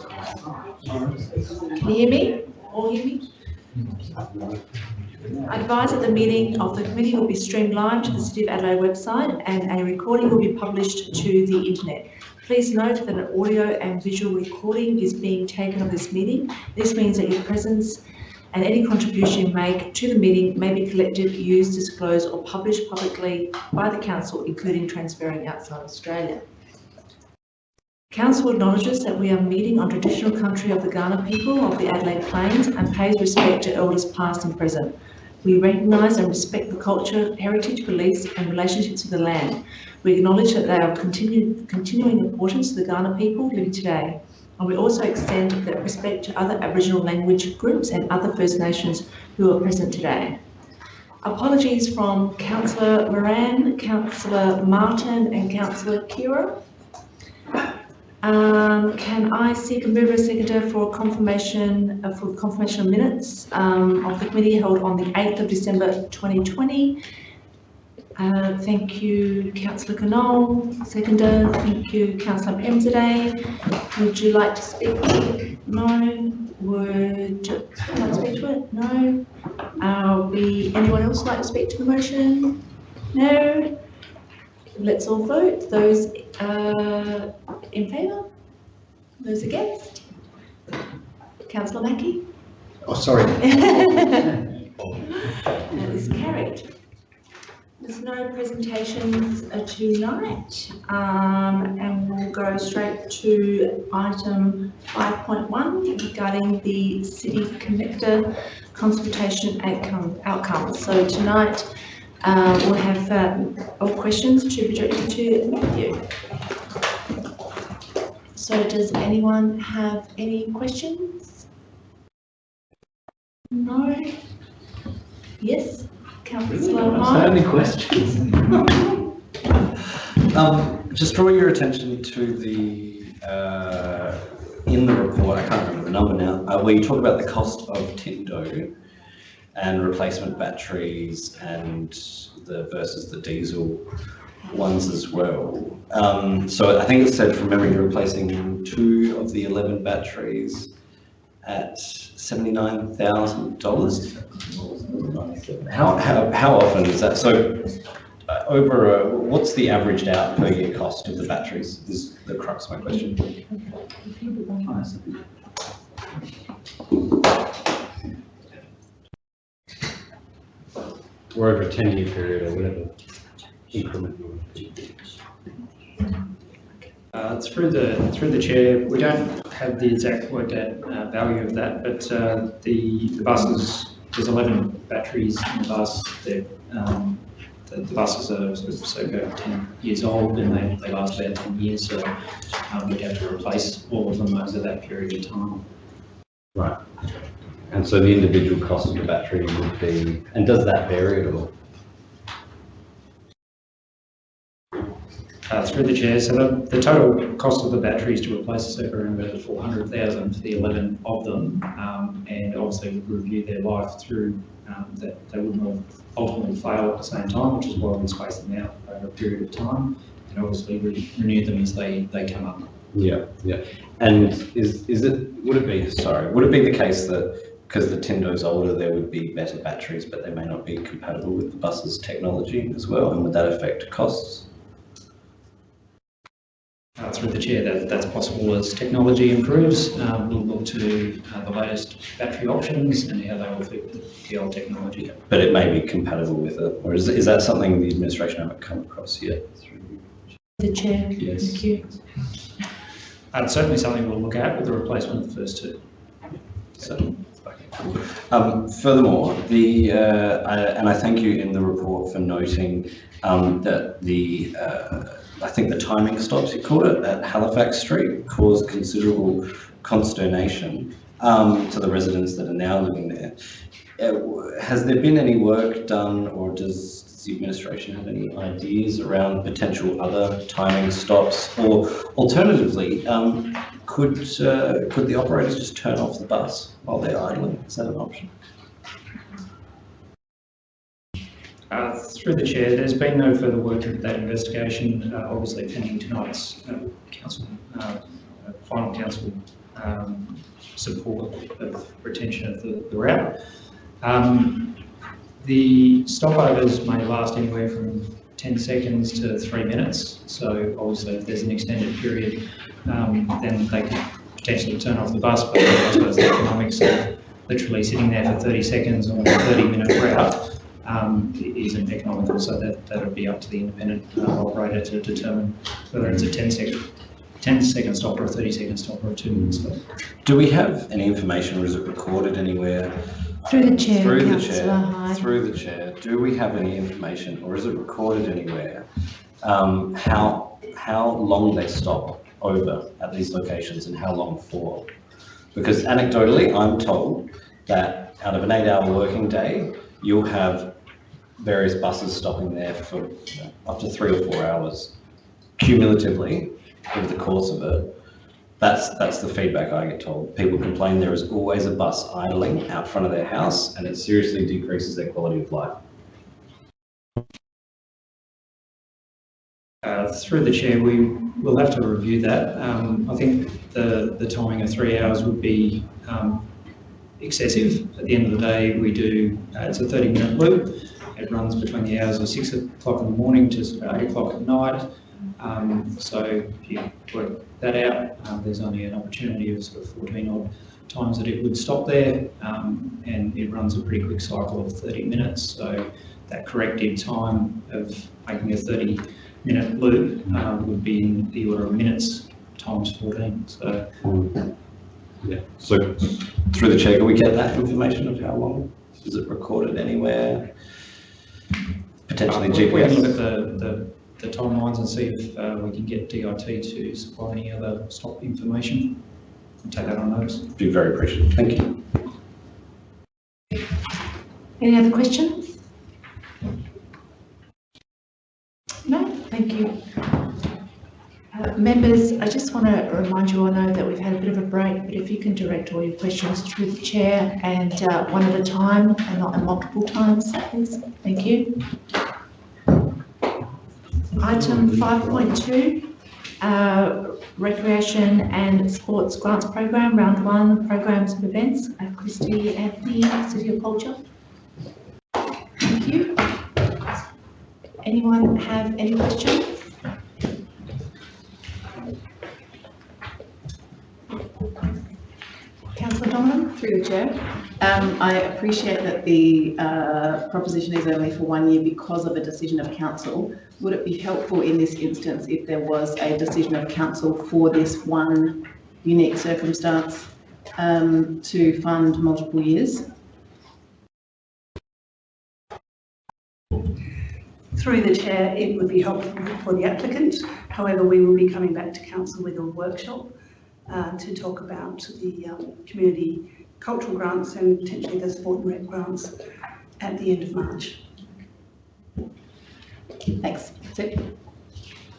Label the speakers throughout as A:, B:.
A: Can you hear me? All hear me? I advise that the meeting of the committee will be streamed live to the City of Adelaide website and a recording will be published to the internet. Please note that an audio and visual recording is being taken of this meeting. This means that your presence and any contribution you make to the meeting may be collected, used, disclosed or published publicly by the Council, including transferring outside Australia. Council acknowledges that we are meeting on traditional country of the Kaurna people of the Adelaide Plains and pays respect to elders past and present. We recognise and respect the culture, heritage, beliefs and relationships with the land. We acknowledge that they are of continuing importance to the Kaurna people living today. And we also extend that respect to other Aboriginal language groups and other First Nations who are present today. Apologies from Councillor Moran, Councillor Martin and Councillor Khera. Um, can I seek a mover seconder for confirmation, uh, for confirmation of minutes um, of the committee held on the 8th of December 2020? Uh, thank you, Councillor Knoll. Seconder, thank you, Councillor Pemsade. Would you like to speak? No. Would you like to speak to it? No. Uh, we, anyone else like to speak to the motion? No. Let's all vote. Those uh, in favour? Those against? Councillor Mackie?
B: Oh, sorry.
A: That is carried. There's no presentations uh, tonight, um, and we'll go straight to item 5.1 regarding the city connector consultation outcome. outcome. So tonight, uh, we'll have uh, all questions to be directed to Matthew. So does anyone have any questions? No? Yes? Councillor Hyde?
C: many questions. Um, just draw your attention to the, uh, in the report, I can't remember the number now, uh, where you talk about the cost of Tindo and replacement batteries and the versus the diesel ones as well. Um, so I think it said from memory, you're replacing two of the 11 batteries at $79,000. How, how, how often is that? So uh, over, a- what's the averaged out per year cost of the batteries is the crux of my question.
D: Or over a ten year period or whatever increment. you want to do.
E: Uh, Through the, through the chair, we don't have the exact worked out uh, value of that, but uh, the the buses, there's 11 batteries in the bus. Um, The the buses are sort of circa 10 years old and they, they last about 10 years, so um, we'd have to replace all of them over that period of time.
D: Right. And so the individual cost of the battery would be, and does that vary at all?
E: Uh, Through the chair, so the, the total cost of the batteries to replace the circa around about 400,000 for the 11 of them. Um, And obviously we review their life through, um, that they wouldn't ultimately fail at the same time, which is why we space them out over a period of time. And obviously re- renew them as they, they come up.
D: Yeah, yeah. And is, is it,
C: Would it be, sorry, would it be the case that because the Tindo's older, there would be better batteries, but they may not be compatible with the bus's technology as well? And would that affect costs?
E: Uh, Through the chair, that, that's possible as technology improves. Um, We'll look to uh, the latest battery options and how they will fit with the old technology.
C: But it may be compatible with it, or is, is that something the administration haven't come across yet?
A: Through The chair,
C: Yes.
A: thank you.
E: Uh, It's certainly something we'll look at with the replacement of the first two.
C: So, um, furthermore, the, uh, I, and I thank you in the report for noting, um, that the, uh, I think the timing stops, you called it, at Halifax Street caused considerable consternation, um, to the residents that are now living there. Uh, has there been any work done or does the administration have any ideas around potential other timing stops? Or alternatively, um, could, uh, could the operators just turn off the bus while they're idling? Is that an option?
E: Uh, Through the chair, there's been no further work into that investigation, uh, obviously pending tonight's uh, council, uh, uh, final council um, support of retention of the, the route. Um, the stopovers may last anywhere from 10 seconds to three minutes. So obviously if there's an extended period, um, then they could potentially turn off the bus, but I suppose the economics of literally sitting there for 30 seconds on a 30 minute route um, isn't economical. So that, that would be up to the independent uh, operator to determine whether it's a 10 second, 10 second stop or a 30 second stop or a two minute stop.
C: Do we have any information or is it recorded anywhere?
A: Through the chair,
C: Through the chair,
A: Hyde.
C: through the chair, do we have any information or is it recorded anywhere? Um, how, how long they stop over at these locations and how long for? Because anecdotally, I'm told that out of an eight-hour working day, you'll have various buses stopping there for up to three or four hours cumulatively over the course of it. That's, that's the feedback I get told. People complain there is always a bus idling out front of their house and it seriously decreases their quality of life.
E: Uh, Through the chair, we will have to review that. Um, I think the, the timing of three hours would be um, excessive. At the end of the day, we do, uh, it's a 30-minute loop. It runs between the hours of six o'clock in the morning to eight o'clock at night. Um, So if you work that out, um, there's only an opportunity of sort of 14 odd times that it would stop there. um, And it runs a pretty quick cycle of 30 minutes. So that corrective time of making a 30 minute loop um, would be in the order of minutes times 14. So
D: Yeah, so
C: Through the chair, can we get that information of how long? Is it recorded anywhere? Potentially
E: uh, we can look at the, the, the timelines and see if uh, we can get DIT to supply any other stop information. and Take that on notice.
C: Be very appreciative. Thank you.
A: Any other questions? No, thank you. Uh, Members, I just want to remind you, all know that we've had a bit of a break, but if you can direct all your questions through the chair and uh, one at a time and not in multiple times, please. Thank you. Item 5.2, uh, Recreation and Sports Grants Program, Round 1, Programs and Events. Uh, Christie Anthoney, City of Culture. Thank you. Anyone have any questions? Donovan?
B: Through the chair. Um, I appreciate that the uh, proposition is only for one year because of a decision of council. Would it be helpful in this instance if there was a decision of council for this one unique circumstance um, to fund multiple years?
F: Through the chair, it would be helpful for the applicant. However, we will be coming back to council with a workshop uh, to talk about the um, community cultural grants and potentially the sport and rec grants at the end of March.
B: Thanks.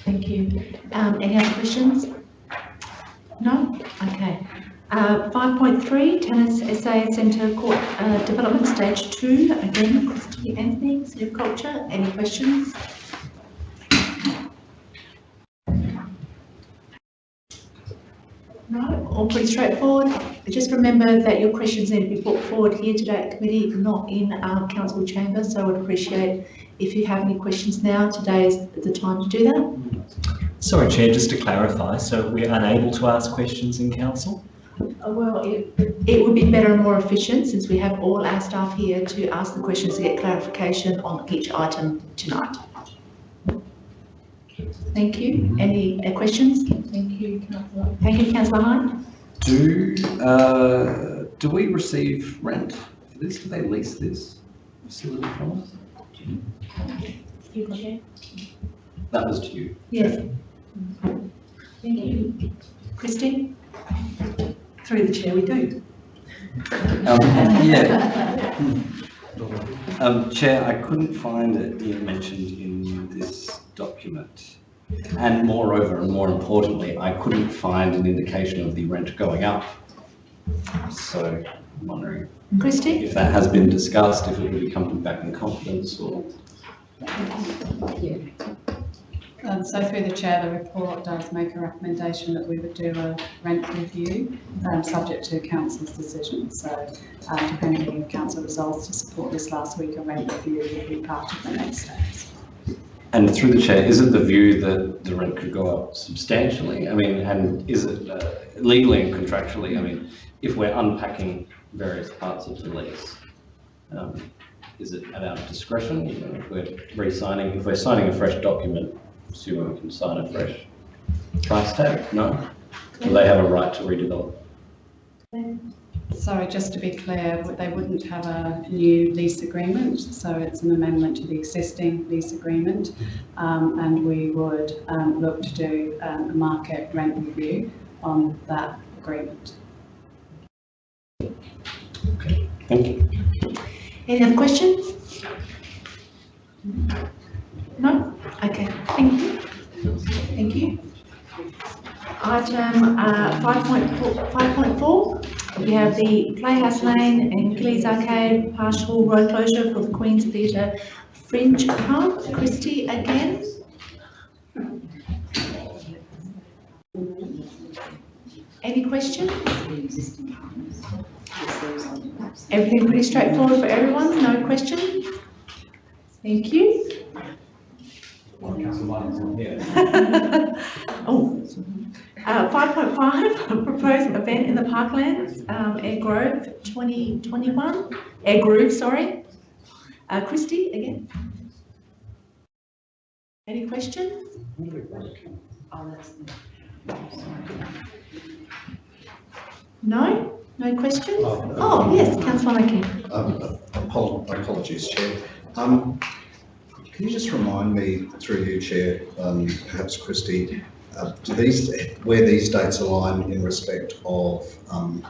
A: Thank you. Um, any other questions? No? Okay. Uh, 5.3, Tennis SA Centre Court uh, Development Stage 2. Again, Christie Anthoney, of Culture. Any questions? No, all pretty straightforward. Just remember that your questions need to be put forward here today at committee, not in our council chamber. So I would appreciate if you have any questions now, today is the time to do that.
G: Sorry, Chair, just to clarify, so we're unable to ask questions in council?
A: Uh, Well, it, it would be better and more efficient since we have all our staff here to ask the questions to get clarification on each item tonight. Thank you. Any uh, questions? Thank you, councillor. Thank you, councillor Hyde.
C: Do, uh, do we receive rent for this? Do they lease this facility from us?
A: You got it?
C: That was to you.
A: Yes. Thank you. Christine?
F: Through the chair, we do.
C: Um, yeah. Um, Chair, I couldn't find it being mentioned in this document. And moreover, and more importantly, I couldn't find an indication of the rent going up. So I'm wondering
A: Christine?
C: if that has been discussed, if it will be coming back in confidence or.
H: Um, so through the chair, the report does make a recommendation that we would do a rent review, um, subject to council's decision. So, uh, depending if council resolves to support this last week, a rent review will be part of the next steps.
C: And through the chair, is it the view that the rent could go up substantially? I mean, and is it uh, legally and contractually, I mean, if we're unpacking various parts of the lease, um, is it at our discretion? You know, if we're re-signing, if we're signing a fresh document, assuming we can sign a fresh price tag? No? Do they have a right to redevelop?
H: So just to be clear, they wouldn't have a new lease agreement, so it's an amendment to the existing lease agreement. Um, and we would, um, look to do, um, a market rent review on that agreement.
C: Okay, thank you.
A: Any other questions? No? Okay, thank you. Thank you. Item uh, 5.4, 5.4, we have the Playhouse Lane and Gillies Arcade partial road closure for the Queen's Theatre Fringe Pub. Christie again. Any questions? Everything pretty straightforward for everyone, no questions? Thank you. Oh, uh, five point five, proposed event in the parklands, um, Air Grove twenty twenty-one, Air Groove, sorry. Uh, Christie, again? Any questions? No? No questions? Oh, yes, councillor Mackie.
I: Um, apol- Apologies, Chair. Um, Can you just remind me, through you, Chair, um, perhaps Christie, uh, do these, where these dates align in respect of um,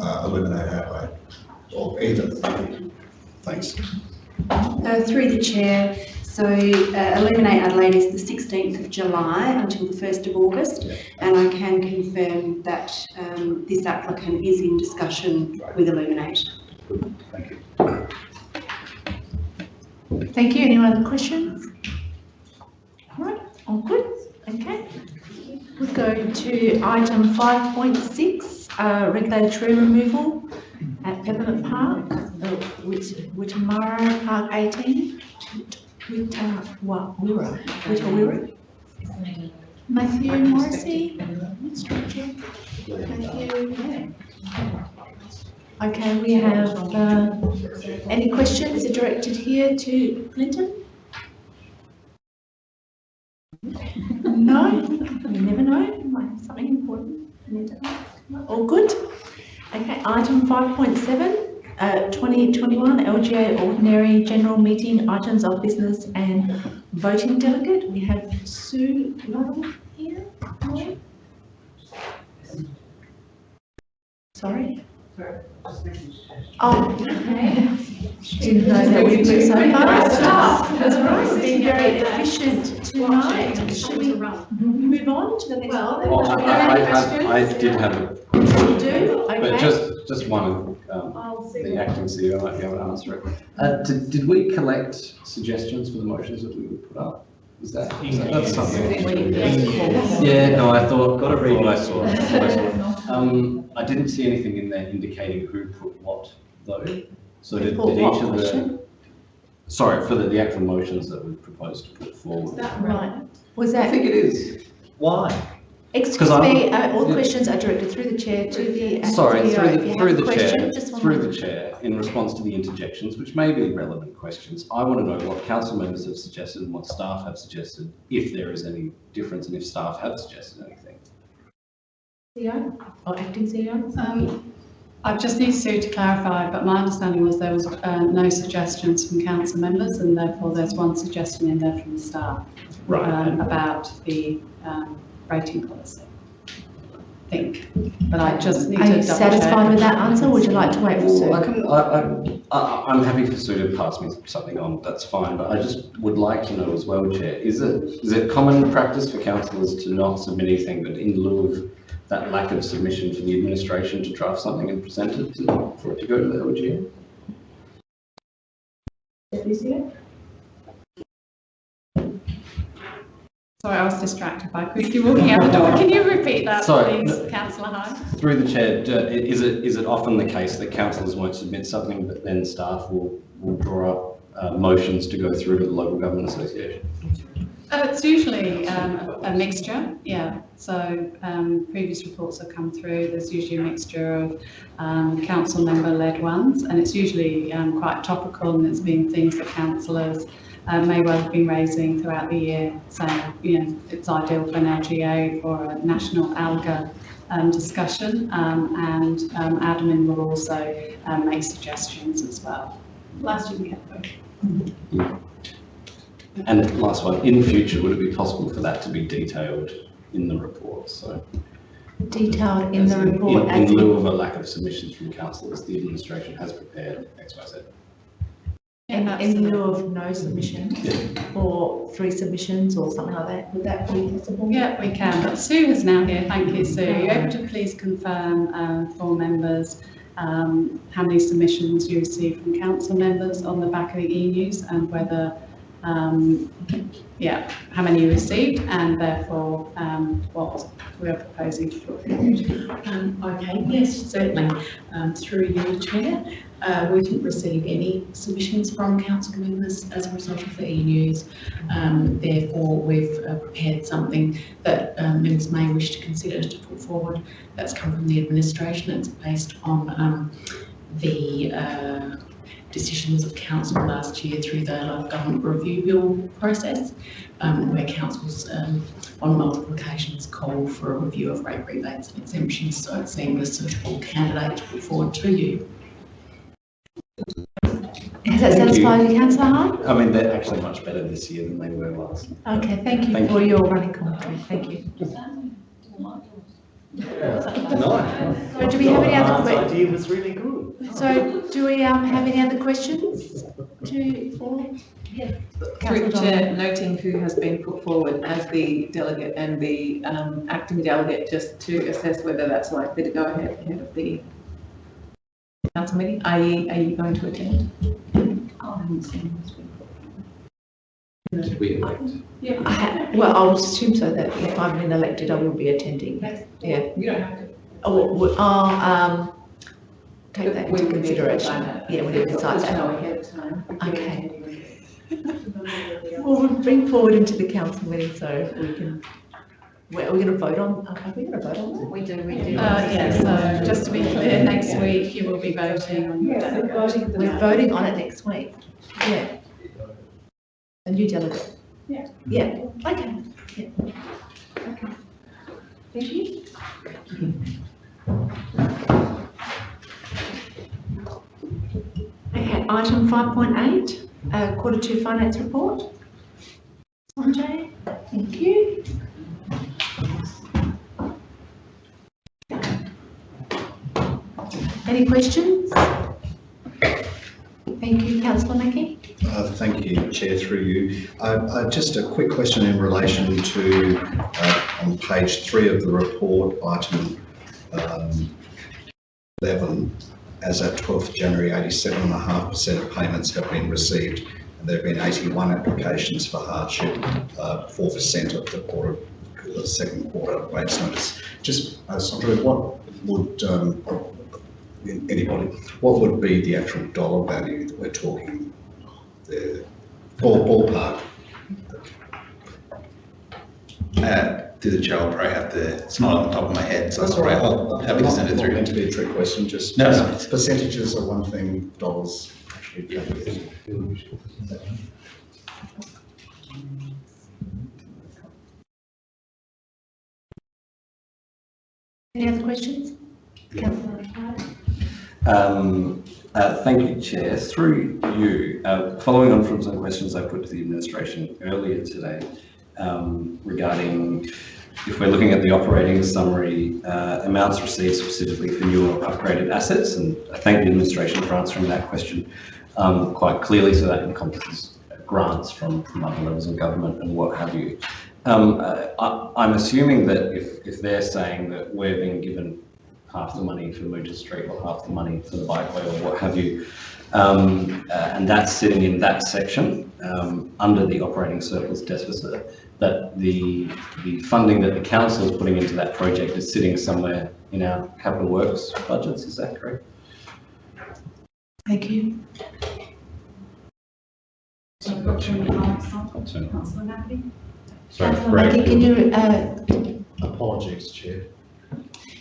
I: uh, Illuminate Adelaide? Or either? Thanks.
J: Uh, through the chair, so uh, Illuminate Adelaide is the 16th of July until the 1st of August,
I: Yeah.
J: and I can confirm that um, this applicant is in discussion with Illuminate.
I: Thank you.
A: Thank you. Any other questions? All right, all good, okay. We'll go to item five point six, uh, regulated tree removal at Peppermint Park, uh, Witamara Park eighteen. Wita, wa, Wira, Witawira. Matthew Morrissey. Matthew. Okay, we have, uh, any questions directed here to Clinton? No, you never know, might something important. All good? Okay, item five point seven, uh, twenty twenty-one LGA ordinary general meeting items of business and voting delegate. We have Sue Lovell here. Sorry? Oh, okay. Didn't know that we'd moved so fast. That's right, been very efficient tonight. Should we move on to the next one?
C: Well, I, I, I I did have, a-
A: You do?
C: but just, just one, um,
A: I'll see.
C: the acting CEO might be able to answer it. Uh, did, did we collect suggestions for the motions that we would put up? Is that- that's something? Yeah, no, I thought, got to read what I saw. I saw. Um, I didn't see anything in there indicating who put what though. So did, did each of the,
A: motion?
C: sorry, for the, the actual motions that we proposed to put forward.
A: Is that right. Was that
C: I
A: that,
C: think it is. Why?
A: Excuse
C: 'cause I'm-
A: me, uh, all
C: yeah.
A: questions are directed through the chair to the acting
C: Sorry,
A: CEO.
C: through the, through the
A: question,
C: chair, through the chair, in response to the interjections, which may be relevant questions, I want to know what council members have suggested and what staff have suggested, if there is any difference and if staff have suggested anything.
A: CEO or acting CEO?
H: Um, I just need Sue to clarify, but my understanding was there was, uh, no suggestions from council members and therefore there's one suggestion in there from the staff. um, about the um, rating policy. I think, but I just need to
A: Are
H: double
A: you
H: check.
A: satisfied with that answer? Would you like to wait for
C: Well, I
A: Sue?
C: can, I, I, I- I'm happy for Sue to pass me something on, that's fine, but I just would like to know as well, Chair, is it, is it common practice for councillors to not submit anything, but in lieu of that lack of submission for the administration to draft something and present it to, for it to go to the LGA?
H: So Sorry, I was distracted by Christie walking out the door. Can you repeat that,
C: Sorry,
H: please, councillor Hine?
C: Through the chair, is it, is it often the case that councillors won't submit something, but then staff will, will draw up uh, motions to go through to the local government association?
H: Uh, it's usually um, a mixture, yeah. So um, previous reports have come through. There's usually a mixture of um, council member led ones, and it's usually um, quite topical, and it's been things that councillors uh, may well have been raising throughout the year, So, you know it's ideal for an LGA or a national ALGA um, discussion, um, and um, admin will also um, make suggestions as well. Last year we had both.
C: And last one, in future, would it be possible for that to be detailed in the report? So
A: Detailed in the
C: in-
A: report
C: In
A: as
C: lieu of a lack of submissions from councillors, the administration has prepared X, Y, Z.
H: Yeah,
A: in, in lieu of no submission or three submissions or something like that. Would that be possible?
H: Yeah, we can, but Sue is now here. Thank you, Sue. Are you able to please confirm um, for members um, how many submissions you received from council members on the back of the e-news and whether, um, yeah, how many you received and therefore um, what we are proposing to put forward?
K: Um, okay, yes, certainly. Um, through you, Chair, uh, we didn't receive any submissions from council members as a result of the e-news. Um, therefore, we've uh, prepared something that um, members may wish to consider to put forward. That's come from the administration. It's based on um, the uh, decisions of council last year through the local government review bill process, um, where councils um, on multiple occasions called for a review of rate rebates and exemptions, so it seemed a suitable candidate to put forward to you.
A: Has that
C: Thank you.
A: satisfied you, councillor Hine?
C: I mean, they're actually much better this year than they were last.
A: Okay, thank you
C: Thank
A: for your running commentary. Thank you.
D: Nice.
A: So do we have any other
G: Mark's
A: que-
G: idea was really good.
A: So do we um, have any other questions to, for? Yeah.
B: Through
A: Councillor
B: the chair, noting who has been put forward as the delegate and the um, acting delegate, just to assess whether that's likely to go ahead ahead of the council meeting, i.e. are you going to attend?
D: Did we elect?
A: I ha- Well, I'll assume so that if I'm been elected, I will be attending. Yeah.
B: You don't have to.
A: Oh, we- I'll, um, take that into
B: would need to decide
A: consideration. Yeah, we need to decide
B: Just
A: that.
B: know ahead of time.
A: Okay. Well, we'll bring forward into the council meeting so we can, Are we're going to vote on, are we going to vote on that?
J: We do, we do.
H: Uh, yeah, so just to be clear, next week you will be voting on your delegate.
A: We're voting on it next week. Yeah. A new delegate.
H: Yeah.
A: Yeah, okay. Yeah. Okay. Thank you. Okay, item five point eight, uh, quarter two finance report. Sanjay, thank you. Any questions? Thank you, councillor Mackie.
I: Uh, Thank you, Chair, through you. Uh, uh, Just a quick question in relation to, uh, on page three of the report, item um, 11, as at 12th January, 87.5% of payments have been received, and there have been 81 applications for hardship, uh, 4% of the quarter, the second quarter rates notice. Just, uh, Sandra, what would, um, anybody, what would be the actual dollar value that we're talking the ball, ballpark.
L: Uh, through the chair, I'll probably have to, it's not off the top of my head, so
I: That's
L: that's
I: all
L: all
I: right.
L: right, I'll happy to send it
I: Not
L: through.
I: meant to be a trick question, just.
L: No, no.
I: just Percentages are one thing, dollars actually. calculated.
A: Any other questions? Councillor Hyde?
C: Um, uh, Thank you, Chair. Through you, uh, following on from some questions I put to the administration earlier today um, regarding if we're looking at the operating summary, uh, amounts received specifically for new or upgraded assets, and I thank the administration for answering that question um, quite clearly, so that encompasses grants from from other levels of government and what have you. Um, uh, I- I'm assuming that if if they're saying that we're being given half the money for Mooter Street or half the money for the bikeway or what have you. Um, uh, and that's sitting in that section um, under the operating surplus deficit. That the the funding that the council is putting into that project is sitting somewhere in our capital works budgets. Is that correct?
A: Thank you.
D: Councillor
J: Mackie?
D: Sorry,
A: Councillor
D: Brad,
A: Mackie, can you, uh,
I: Apologies, Chair.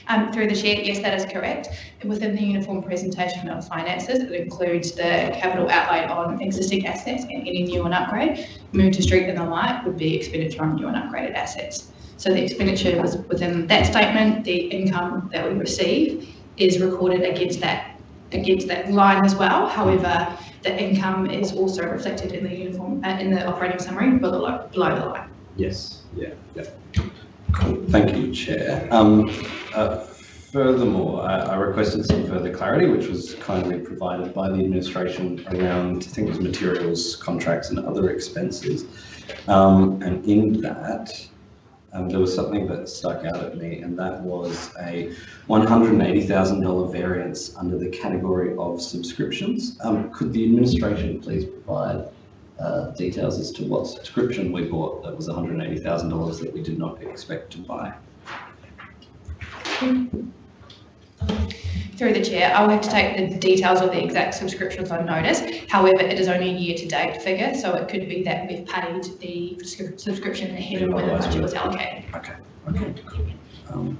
M: Um, through the chair, yes, that is correct. Within the uniform presentation of finances, it includes the capital outlay on existing assets and any new and upgrade. Move to street and the light would be expenditure on new and upgraded assets. So the expenditure was within that statement, the income that we receive is recorded against that, against that line as well. However, the income is also reflected in the uniform, uh, in the operating summary below, below the line.
D: Yes, yeah, yeah.
C: Thank you, Chair. Um, uh, Furthermore, I I requested some further clarity, which was kindly provided by the administration around, was materials, contracts and other expenses. Um, And in that, um, there was something that stuck out at me, and that was a $180,000 variance under the category of subscriptions. Um, Could the administration please provide uh, details as to what subscription we bought that was $180,000 that we did not expect to buy?
M: Through the chair, I will have to take the details of the exact subscriptions on notice. However, it is only a year-to-date figure, so it could be that we've paid the subscription ahead of when the budget was allocated.
C: Okay, okay. Um,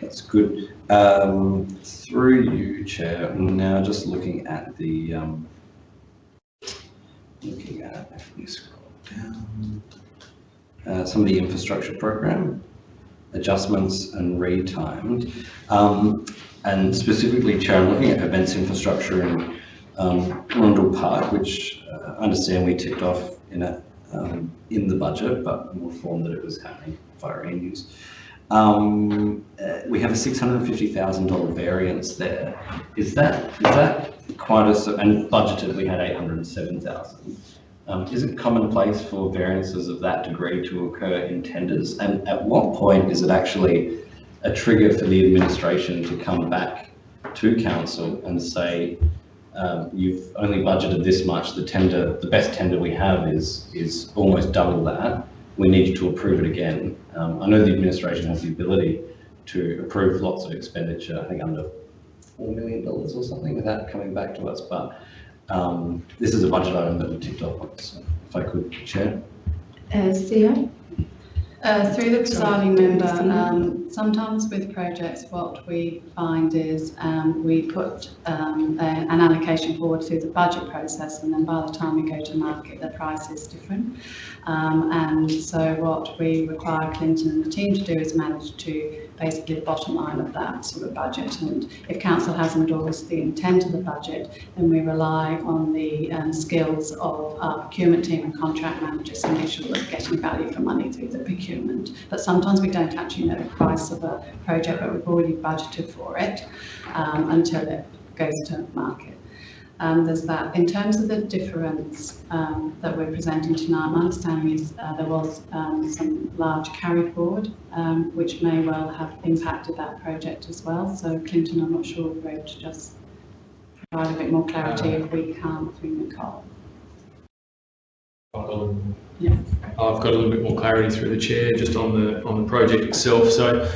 C: That's good. Um, Through you, Chair, now just looking at the, um, looking at, if we scroll down, uh, some of the infrastructure program, adjustments and retimed. Um, And specifically, Chair, I'm looking at events infrastructure in um, Rundle Park, which uh, I understand we ticked off in a, um, in the budget, but more form that it was happening via e-news. Um, uh, we have a six hundred and fifty thousand dollar variance there. Is that, is that quite a, and budgeted, we had eight hundred and seven thousand. Um, is it commonplace for variances of that degree to occur in tenders? And at what point is it actually a trigger for the administration to come back to council and say, um, you've only budgeted this much, the tender, the best tender we have is, is almost double that. We need you to approve it again. Um, I know the administration has the ability to approve lots of expenditure, I think under four million dollars or something without coming back to us, but, um, this is a budget item that we ticked off on, so if I could, Chair.
A: uh, Theo?
H: Uh, Through the presiding member, um, sometimes with projects, what we find is um, we put um, a- an allocation forward through the budget process, and then by the time we go to market, the price is different. Um, And so what we require Clinton and the team to do is manage to basically the bottom line of that sort of budget. And if council has endorsed the intent of the budget, then we rely on the um, skills of our procurement team and contract managers to make sure we're getting value for money through the procurement. But sometimes we don't actually know the price of a project, but we've already budgeted for it um, until it goes to market. Um, there's that. In terms of the difference um, that we're presenting tonight, my understanding is uh, there was um, some large carry forward, um, which may well have impacted that project as well. So Clinton, I'm not sure if we're able to just provide a bit more clarity if we can't through Nicole. Yeah.
N: I've got a little bit more clarity through the chair just on the, on the project itself. So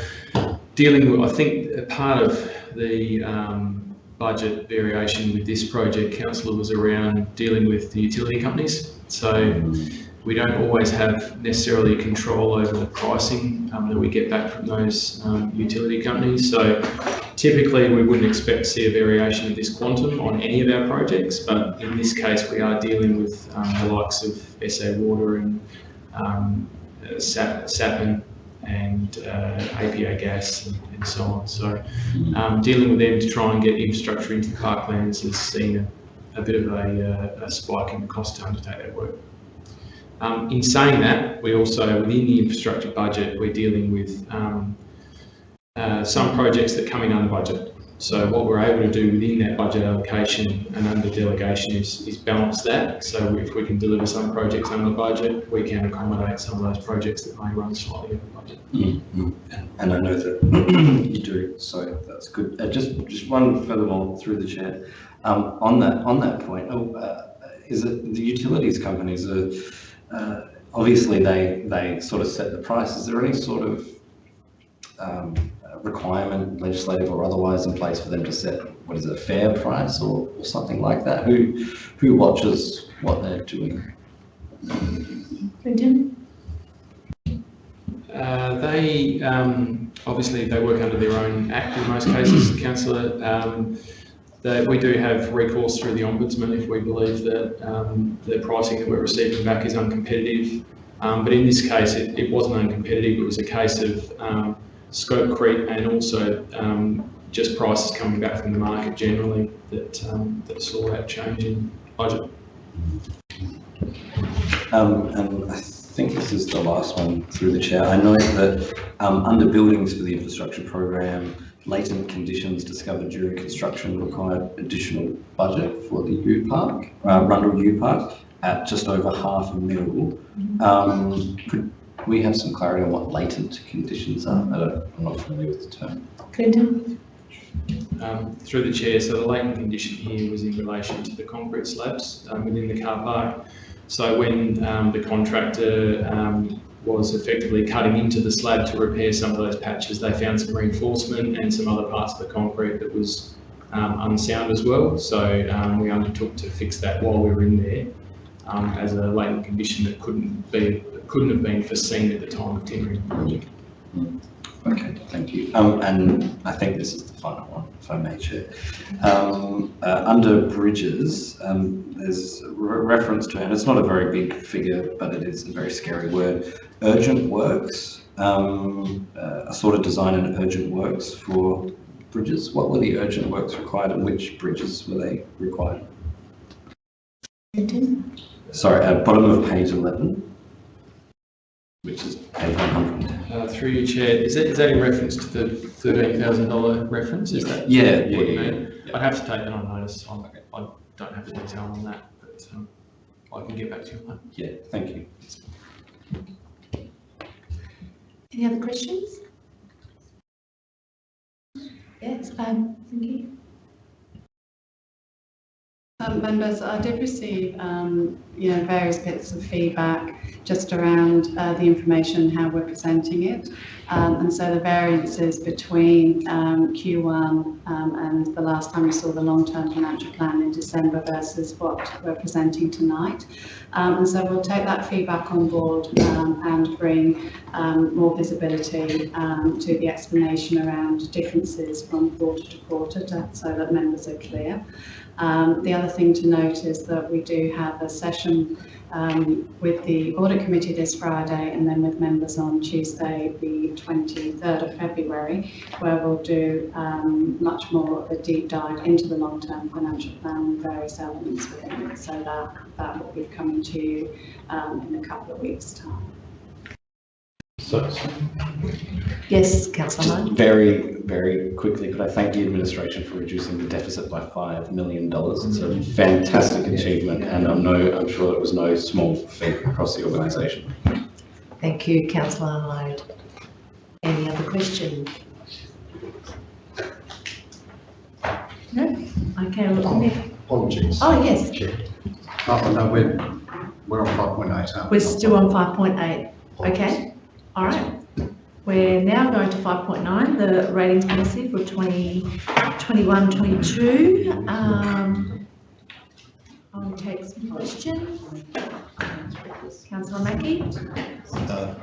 N: dealing with, I think a part of the um, budget variation with this project, councillor, was around dealing with the utility companies. So we don't always have necessarily control over the pricing um, that we get back from those um, utility companies. So typically, we wouldn't expect to see a variation of this quantum on any of our projects, but in this case, we are dealing with um, the likes of SA Water and um, uh, Sap- SAPN and uh, APA Gas and, and so on. So um, dealing with them to try and get infrastructure into the parklands has seen a, a bit of a, uh, a spike in the cost to undertake that work. Um, in saying that, we also, within the infrastructure budget, we're dealing with um, uh, some projects that come in under budget. So what we're able to do within that budget allocation and under delegation is, is balance that. So if we can deliver some projects under budget, we can accommodate some of those projects that may run slightly over budget.
C: Mm, mm. And- I know that you do, so that's good. Uh, just, just one furthermore through the chair. Um, on that, on that point, oh, uh, is it the utilities companies are, uh, obviously they, they sort of set the price. Is there any sort of, um, requirement, legislative or otherwise, in place for them to set, what is it, a fair price or, or something like that? Who, who watches what they're doing?
A: Clinton?
N: Uh, they, um, obviously, they work under their own act in most cases, councillor. Um, that we do have recourse through the ombudsman if we believe that um, the pricing that we're receiving back is uncompetitive. Um, but in this case, it, it wasn't uncompetitive. It was a case of um, scope creep and also um, just prices coming back from the market generally that, um, that saw that change in budget.
C: Um, and I think this is the last one through the chair. I know that um, under buildings for the infrastructure program, latent conditions discovered during construction required additional budget for the UPark, uh, Rundle UPark, at just over half a mil. Um, could we have some clarity on what latent conditions are? I don't, I'm not familiar with the term.
A: Clinton?
N: Um, through the chair, so the latent condition here was in relation to the concrete slabs um, within the car park. So when um, the contractor um, was effectively cutting into the slab to repair some of those patches, they found some reinforcement and some other parts of the concrete that was um, unsound as well. So um, we undertook to fix that while we were in there um, as a latent condition that couldn't be couldn't have been foreseen at the time of tendering the project.
C: Okay, thank you. Um, and I think this is the final one, if I may, Chair. Um, uh, under bridges, um, there's a re- reference to, and it's not a very big figure, but it is a very scary word, urgent works. Um, uh, a sort of design and urgent works for bridges. What were the urgent works required and which bridges were they required?
A: Clinton?
C: Sorry, at bottom of page 11, which is page 100.
N: Uh, through your chair, is that, is that in reference to the thirteen thousand dollar reference? Is that
C: Yeah,
N: what
C: yeah,
N: you
C: yeah,
N: mean? I'd have to take that on notice. I'm, I don't have the detail on that, but um, I can get back to you on that.
C: Yeah, thank you.
A: Any other questions? Yes, um, thank you.
H: Um, members, I did receive, um, you know, various bits of feedback just around uh, the information, how we're presenting it. Um, and so the variances between um, Q1 um, and the last time we saw the long-term financial plan in December versus what we're presenting tonight. Um, and so we'll take that feedback on board and bring more visibility to the explanation around differences from quarter to quarter to, so that members are clear. Um, the other thing to note is that we do have a session um, with the audit committee this Friday and then with members on Tuesday, the 23rd of February, where we'll do um, much more of a deep dive into the long-term financial plan and various elements within it. So that, that will be coming to you um, in a couple of weeks' time.
D: So,
A: Yes, councillor
C: Just very, very quickly, could I thank the administration for reducing the deficit by five million dollars? It's a fantastic achievement, and I'm no, I'm sure it was no small feat across the organisation.
A: Thank you, councillor Lloyd. Any other questions? No? Okay, look, oh, Nick.
I: Apologies.
A: Oh, yes,
I: Chair. Oh, no, we're, we're on five point eight, aren't we?
A: we're still on five point eight. Okay, all right. We're now going to five point nine, the ratings policy for 2021, 22. Um, I'll take some questions. Councillor Mackie?
I: Uh,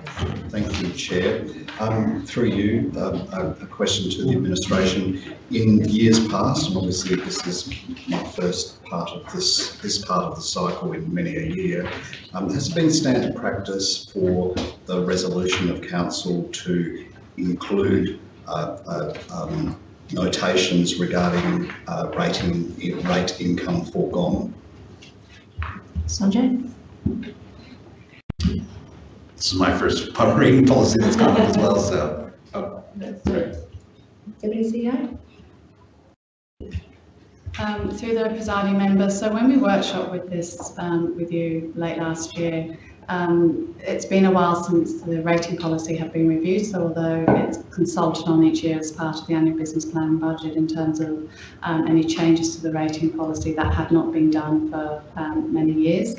I: Thank you, Chair. Um, Through you, um, a question to the administration. In years past, and obviously this is my first part of this, this part of the cycle in many a year, um, has been standard practice for the resolution of council to include uh, uh, um, notations regarding uh, rating, rate income foregone?
A: Sanjay?
L: This is my first pub reading policy that's come up as well, so.
A: Deputy CEO?
H: Um, through the presiding member, so when we workshop with this um, with you late last year, um, it's been a while since the rating policy had been reviewed, so although it's consulted on each year as part of the annual business plan and budget in terms of um, any changes to the rating policy, that had not been done for um, many years.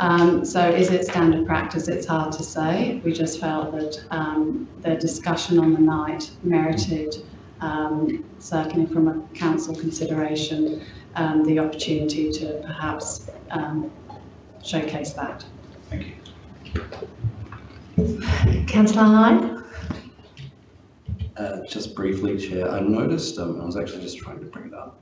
H: Um, so is it standard practice? It's hard to say. We just felt that um, the discussion on the night merited, um, certainly from a council consideration, um, the opportunity to perhaps um, showcase that.
C: Thank you.
A: Councillor Hyde?
C: Uh, just briefly, Chair, I noticed, um, I was actually just trying to bring it up.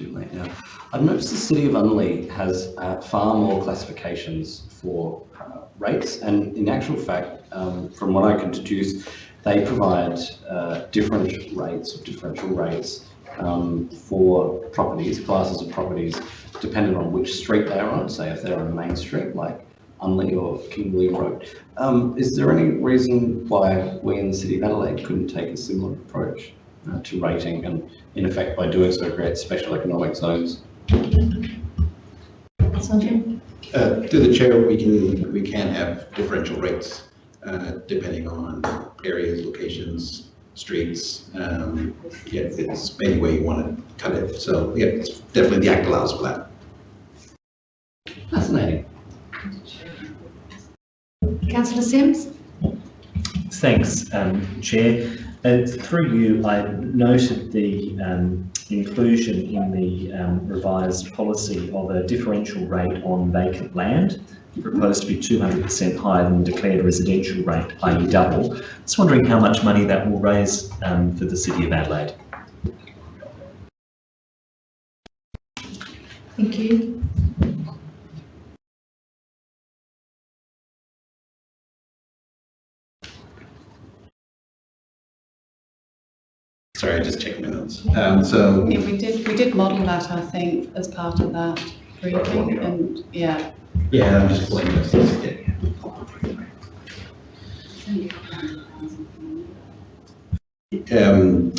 C: Too late now. I've noticed the City of Unley has uh, far more classifications for uh, rates, and in actual fact, um, from what I can deduce, they provide uh, different rates differential rates um, for properties, classes of properties, depending on which street they're on. Say if they're on main street like Unley or King William Road. Um, is there any reason why we in the City of Adelaide couldn't take a similar approach uh, to rating and in effect by doing so create special economic zones?
A: Sanjay?
L: Uh, through the chair, we can, we can have differential rates, uh, depending on areas, locations, streets. Um, yeah, it's any way you want to cut it. So, yeah, it's definitely the act allows for that.
C: Fascinating.
A: Councillor Simms?
G: Thanks, um, Chair. Uh, through you, I noted the um, inclusion in the um, revised policy of a differential rate on vacant land, proposed to be 200% higher than the declared residential rate, i.e. double. Just wondering how much money that will raise um, for the City of Adelaide.
A: Thank you.
L: Sorry, I just checked my notes. Um, so,
H: Yeah, we did, we did model that, I think, as part of that briefing, and, yeah.
L: yeah, I'm just pulling this. Yeah. Um,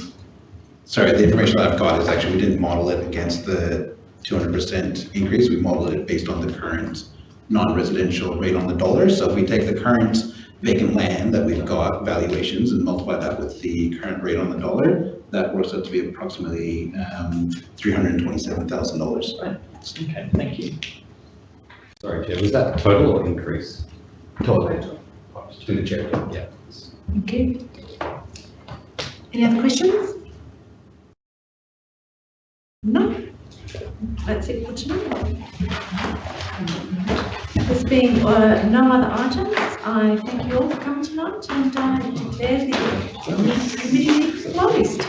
L: sorry, the information that I've got is actually, we didn't model it against the 200% increase. We modeled it based on the current non-residential rate on the dollar. So if we take the current vacant land that we've got valuations and multiply that with the current rate on the dollar, that works out to be approximately um, $327,000.
G: Okay, thank you.
D: Sorry, Chair, was that total or increase?
L: Total. To the chair, yeah.
A: Thank you. Any other questions? No? That's it for tonight. There's been uh, no other items. I thank you all for coming tonight and I declare the meeting closed.